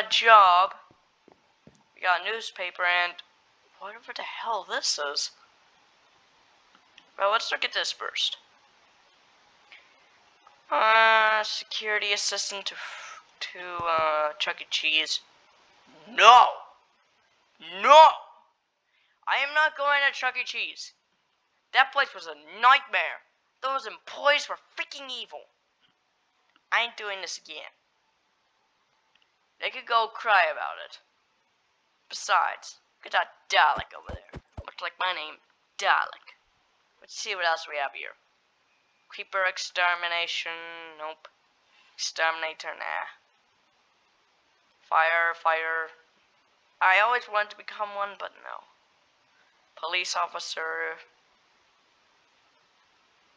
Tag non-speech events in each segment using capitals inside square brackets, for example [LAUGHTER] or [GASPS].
Got a job. We got a newspaper and whatever the hell this is. Well, let's look at this first. Uh, security assistant to, to uh, Chuck E. Cheese. No! No! I am not going to Chuck E. Cheese. That place was a nightmare. Those employees were freaking evil. I ain't doing this again. They could go cry about it. Besides, look at that Dalek over there. Looks like my name, Dalek. Let's see what else we have here. Creeper extermination, nope. Exterminator, nah. Fire, fire. I always wanted to become one, but no. Police officer.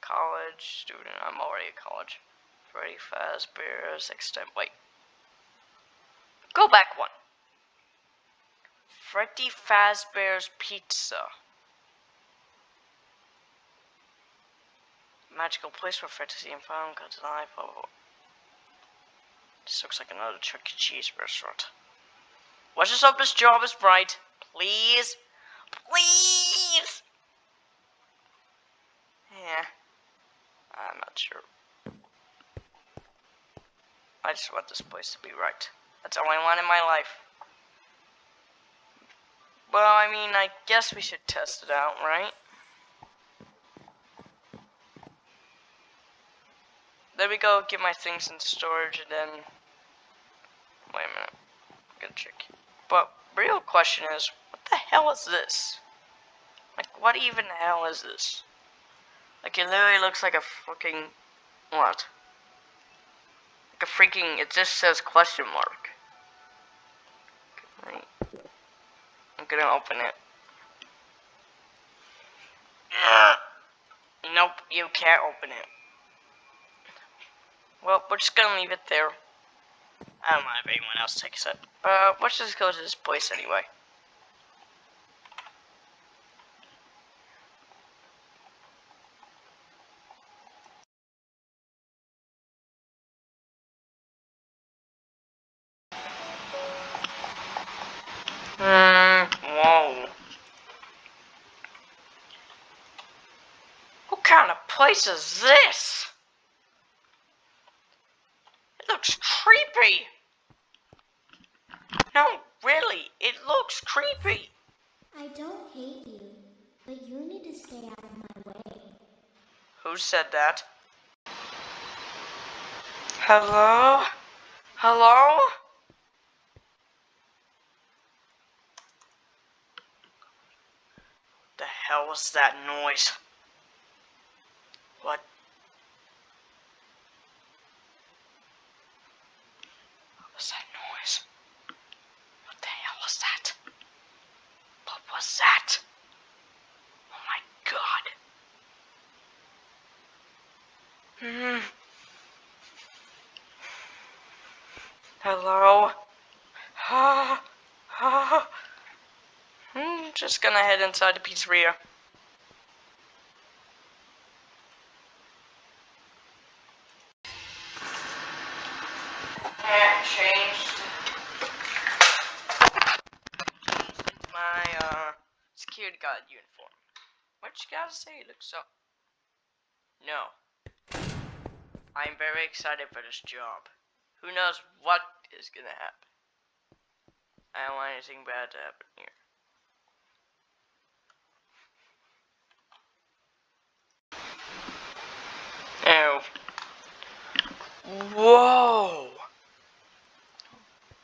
College student, I'm already a college. Freddy Fazbear's extent, wait. Go back one. Freddy Fazbear's Pizza. Magical place for fantasy and fun, got to life. This looks like another Chuck E. Cheese restaurant. Watch us hope this job is bright. Please. Please! Yeah. I'm not sure. I just want this place to be right. That's all I want in my life. Well, I mean, I guess we should test it out, right? There we go, get my things in storage, and then... Wait a minute. I'm gonna check. But, real question is, what the hell is this? Like, what even the hell is this? Like, it literally looks like a fucking... What? Like a freaking... It just says question mark. Gonna open it. Nope, you can't open it. Well, we're just gonna leave it there. I don't mind if anyone else takes it. Uh, let's just go to this place anyway. Place is this? It looks creepy. No, really, it looks creepy. I don't hate you, but you need to stay out of my way. Who said that? Hello? Hello? The hell was that noise? What? What was that noise? What the hell was that? What was that? Oh my Hmm. Hello? Ah, ah. Hmm, just gonna head inside the pizzeria. Yeah, changed my uh security guard uniform. What you gotta say? Looks so. No. I'm very excited for this job. Who knows what is gonna happen? I don't want anything bad to happen here. Ew. Whoa!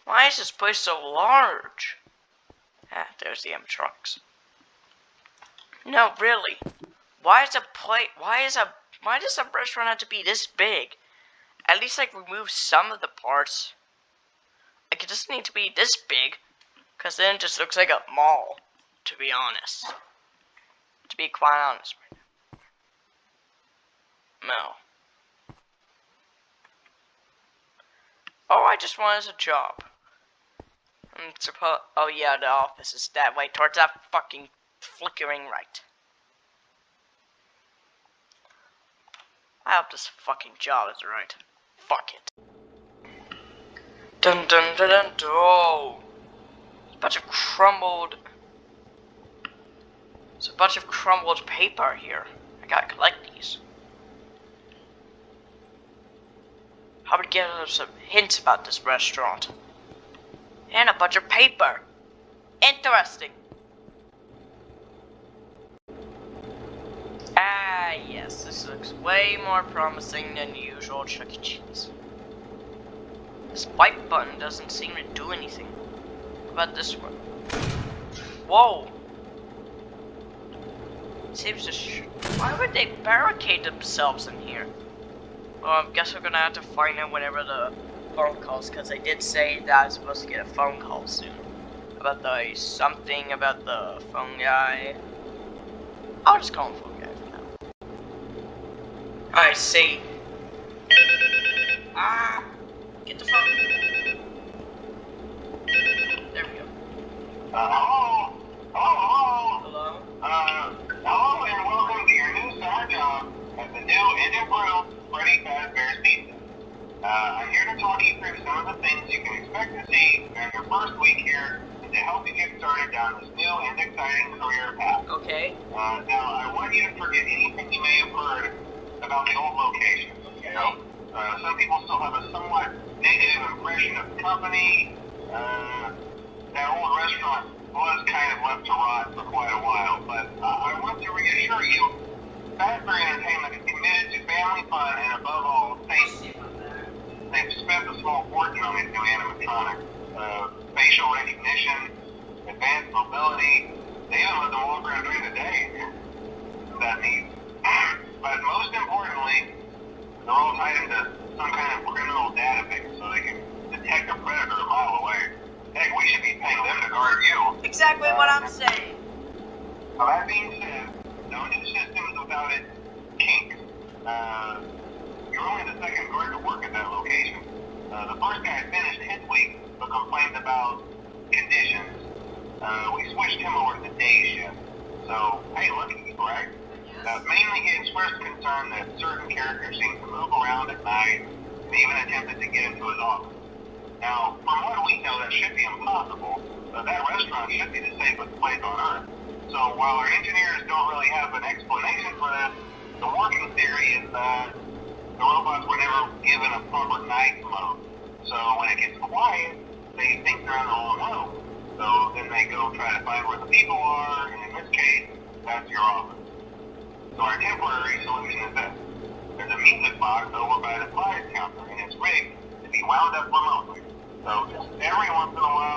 Why is this place so large? Ah, there's the M-Trucks. No, really. Why is a plate? Why is a? Why does a restaurant have to be this big? At least like remove some of the parts. Like it doesn't need to be this big, cause then it just looks like a mall. To be honest. To be quite honest. No. Oh, I just wanted a job. I'm supposed. Oh yeah, the office is that way towards that fucking flickering right. I hope this fucking job is right. fuck it. Dun dun dun dun dun. Oh. A bunch of crumbled. There's a bunch of crumbled paper here. I gotta collect these. How about get some hints about this restaurant? And a bunch of paper. Interesting. Yes, this looks way more promising than usual Chuck E. Cheese. This white button doesn't seem to do anything. What about this one? Whoa! Seems to Why would they barricade themselves in here? Well, I guess we're gonna have to find out whenever the phone calls, because I did say that I was supposed to get a phone call soon. About the something about the phone guy. I'll just call him phone guy for now. I see. Ah! Get the phone. There we go. Uh, hello? Hello? Hello? Uh, hello and welcome to your new summer job at the new and improved Freddy Fazbear's Pizza. Uh, I'm here to talk you through some of the things you can expect to see during your first week here and to help you get started down this new and exciting career path. Okay. Uh, now, I want you to forget anything you may have heard about the old location. You know, uh, some people still have a somewhat negative impression of the company. Uh, that old restaurant was kind of left to rot for quite a while, but uh, I want to reassure you, Fazbear Entertainment is committed to family fun and above all, safety. They've spent a small fortune on these new animatronics. Uh, facial recognition, advanced mobility, they even let them walk around during the day. That needs. [CLEARS THROAT] But most importantly, they're all tied into some kind of criminal database so they can detect a predator a mile away. Heck, we should be paying them to guard you. Exactly what I'm saying. Now, that being said, no new systems without its kinks. Uh, you're only the second guard to work at that location. Uh, the first guy finished his week but complained about conditions. Uh, we switched him over to the day shift. So, hey, lucky, right? Uh, mainly he expressed concern that certain characters seem to move around at night and even attempted to get into his office. Now, from what we know, that should be impossible. Uh, that restaurant should be the safest place on earth. So while our engineers don't really have an explanation for this, the working theory is that the robots were never given a proper night mode. So when it gets quiet, they think they're on the wrong road. So then they go try to find where the people are, and in this case, that's your office. So our temporary solution is this. There's a music box over by the prize counter, and it's rigged to be wound up remotely. So just every once in a while,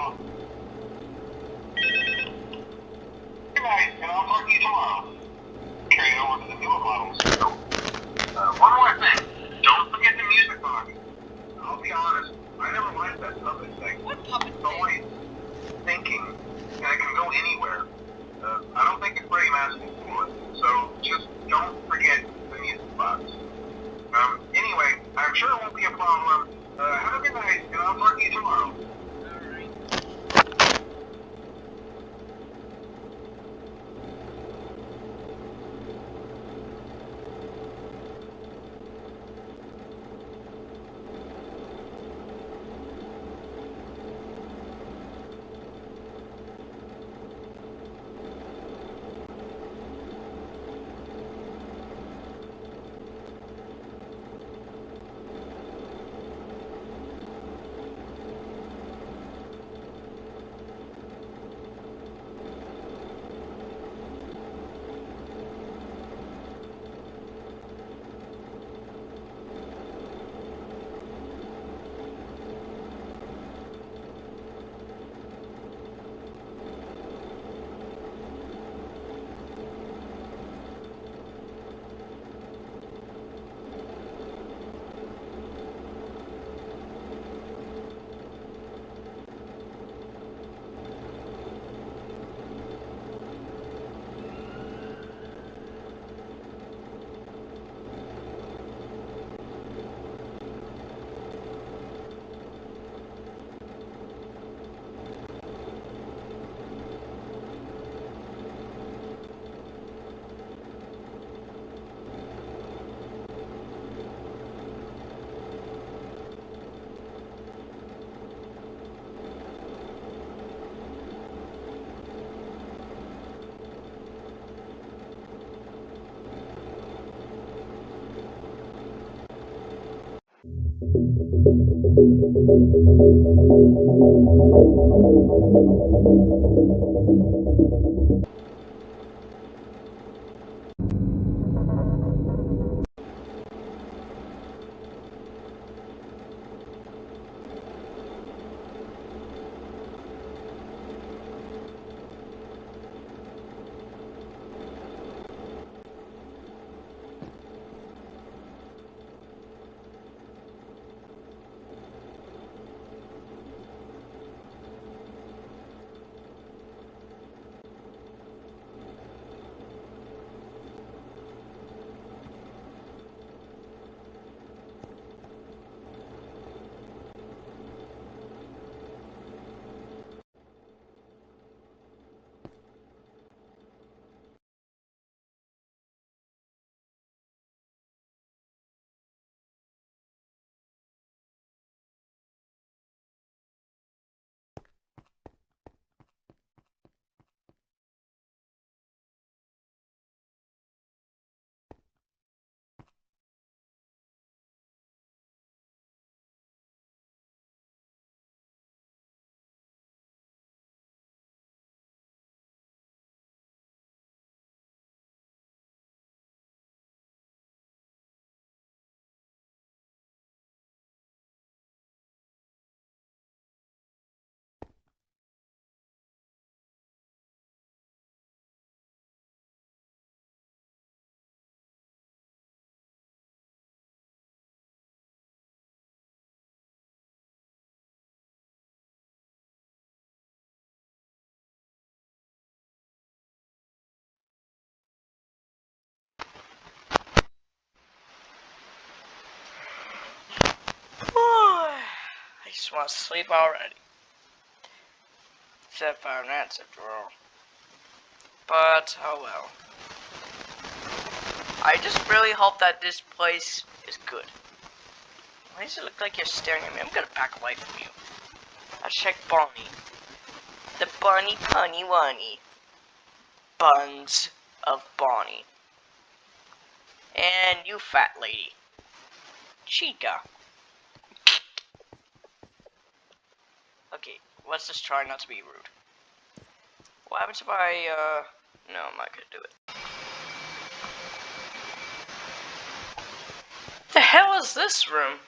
I just want to sleep already. Except five minutes after all. But, oh well. I just really hope that this place is good. Why does it look like you're staring at me? I'm gonna back away from you. I'll check Bonnie. The Bunny Punny Wunny. Buns of Bonnie. And you fat lady. Chica. Okay, let's just try not to be rude. What happens if I, uh, no, I'm not gonna do it. The hell is this room?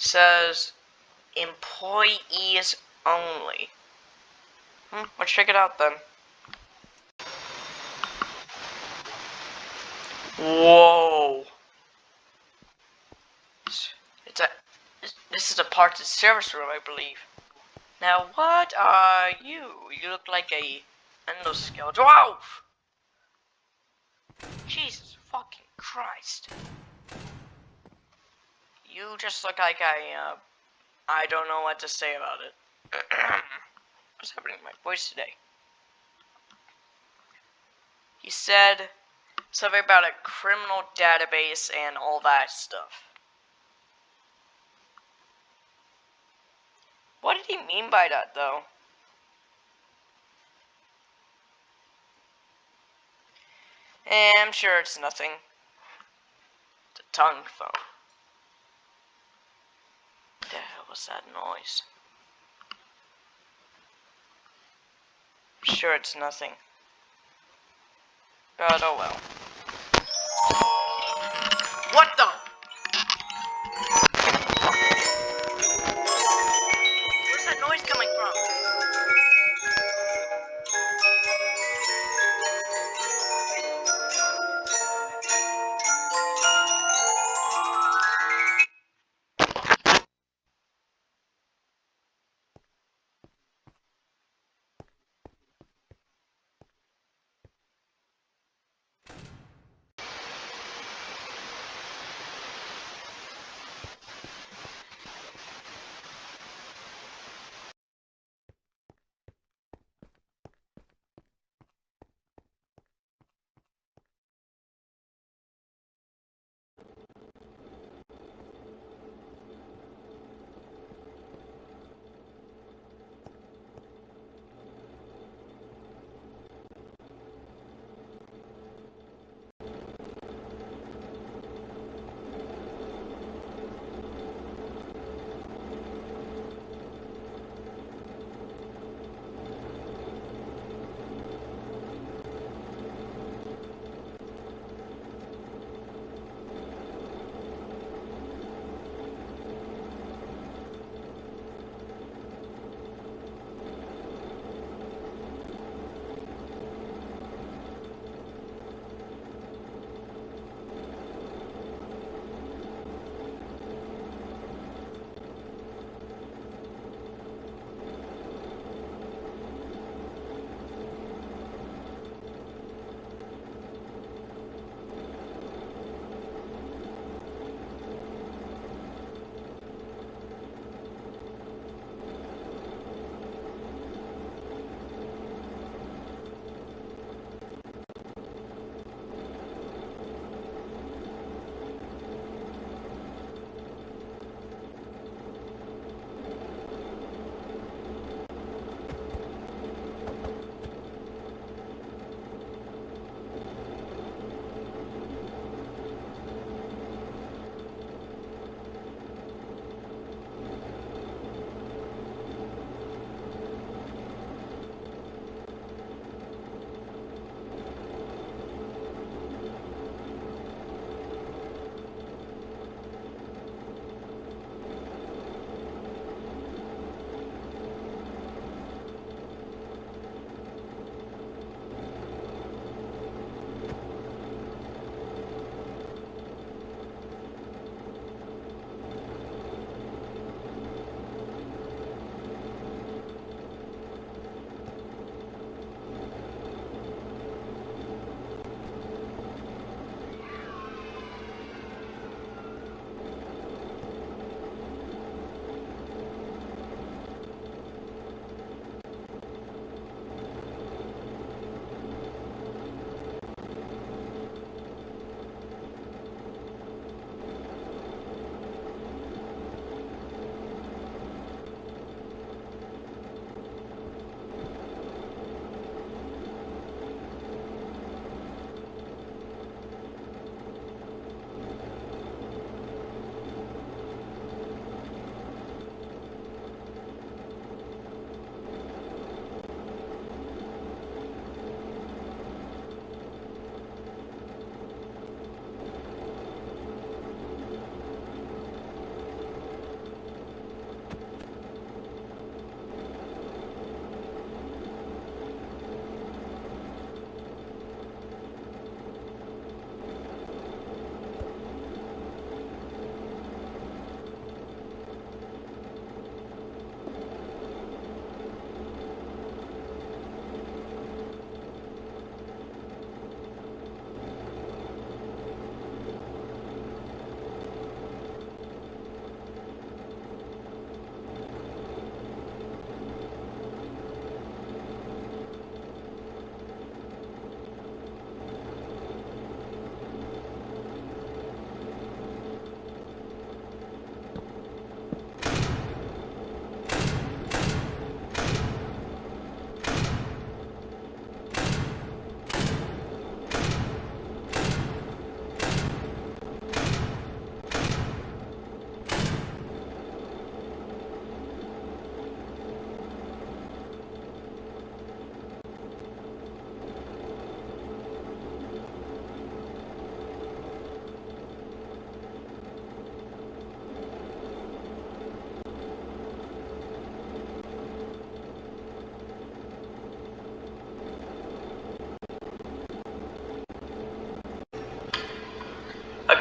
says employees only. Hmm, let's check it out then. Whoa. It's a this is a parts and service room, I believe. Now, what are you? You look like a endoskeleton. dwarf. Jesus fucking Christ. You just look like I, uh, I don't know what to say about it. [CLEARS THROAT] What's happening to my voice today? He said something about a criminal database and all that stuff. What did he mean by that, though? Eh, I'm sure it's nothing. It's a tongue phone. What the hell was that noise? I'm sure it's nothing. But oh well. What the?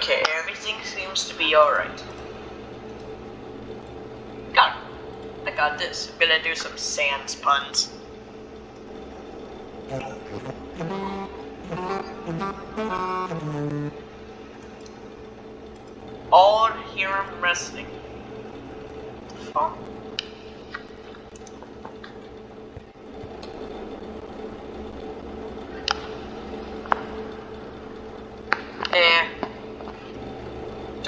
Okay, everything seems to be alright. Got it. I got this. I'm gonna do some sans puns. All here I'm resting. Fuck. Eh.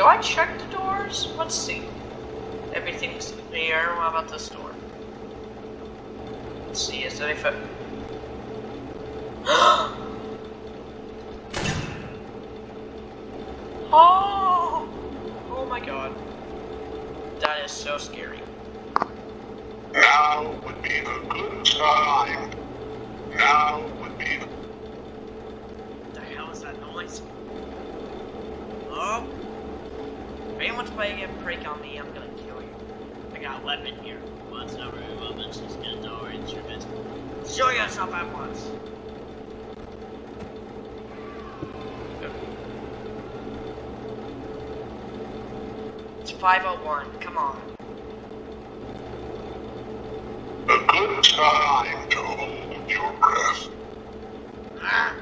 Do I check the doors? Let's see. Everything's clear. What about this door? Let's see, is there anything? [GASPS] oh! Oh my god. That is so scary. Now would be a good time. Now would be the What the hell is that noise? Oh! If anyone's playing a prank on me, I'm gonna kill you. I got a weapon here. What's over weapons? Just get no instruments. Show yourself at once. It's 501. Come on. a good time to hold your breath. Ah!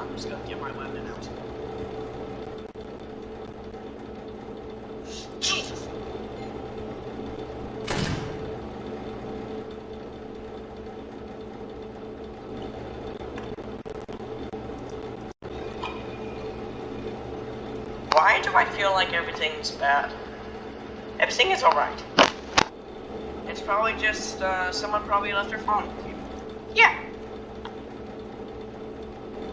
I'm just gonna get my weapon out. Jesus! Why do I feel like everything's bad? Everything is alright. It's probably just, uh, someone probably left their phone with you. Yeah,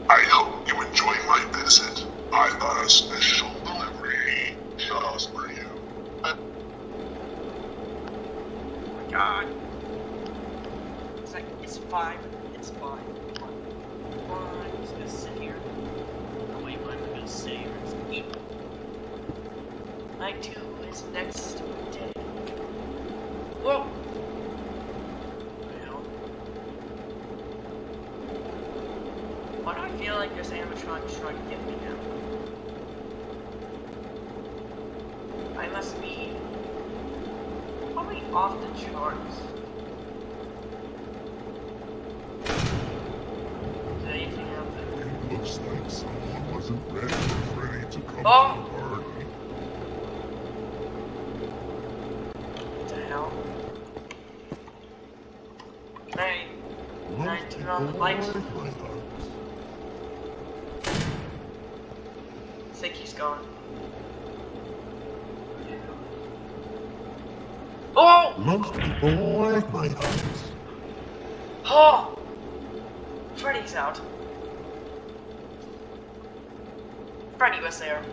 I hope you enjoy my visit. I got a special delivery just for you. Oh my god. It's like, it's fine. It's fine. Fine. I'm just gonna sit here. Oh wait, what am I gonna say? Or just eat. Night two is next day. Whoa! Well. Why do I feel like this animatronic is trying to get me now? I must be probably off the charts. Is anything out? It looks like someone wasn't ready, ready to come Oh. to the party. What the hell? Hey, Most I turn on the people I think he's gone. Oh! Most people like my hugs. Oh! Freddy's out. Freddy was there.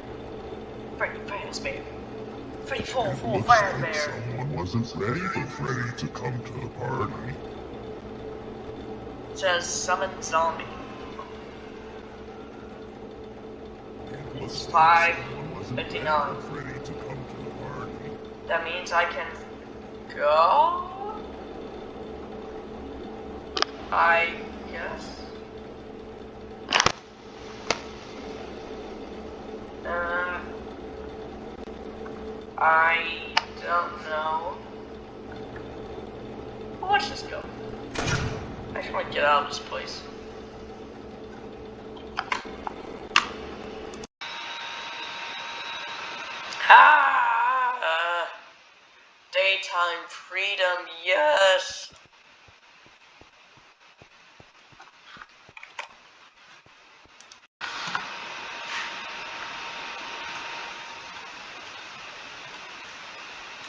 Freddy Fazbear. Freddy Full Full looks like someone wasn't ready for Freddy to come to the party. Come to the party. That means I can go? I guess. Uh, I don't know. Well, let's just go. I just want to get out of this place. Ah! Daytime freedom, yes!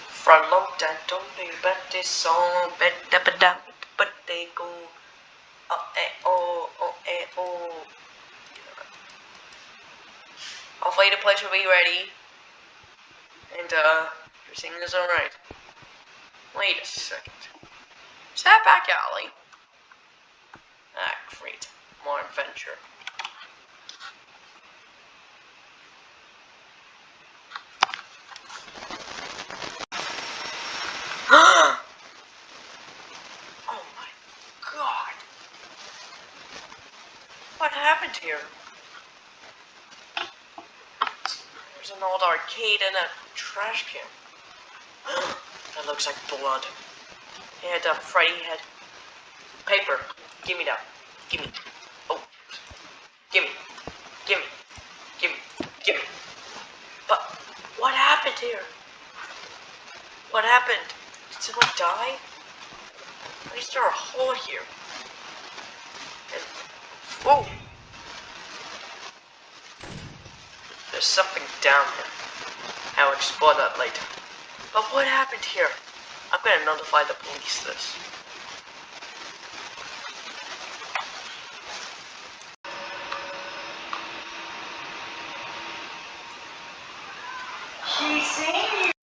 From long time to me, but this song, but da ba da, but they go, oh eh oh. Hopefully the place will be ready. And, uh, everything is alright. Wait a second. Is that back alley? Ah, great. More adventure. oh my here? There's an old arcade and a trash can. [GASPS] that looks like blood. And a Freddy head. Paper. Give me that. Give me. Oh. Give me. Give me. Give me. Give me. But what happened here? What happened? Did someone die? Why is there a hole here? And, whoa! Something down here. I'll explore that later. But what happened here? I'm gonna notify the police this. She's you!